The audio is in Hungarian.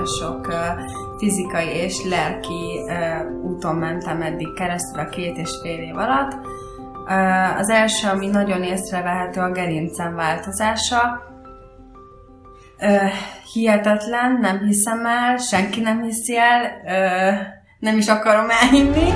nagyon sok fizikai és lelki úton mentem eddig keresztül a két és fél év alatt. Az első, ami nagyon észrevehető, a gerincem változása. Hihetetlen, nem hiszem el, senki nem hiszi el, nem is akarom elhinni.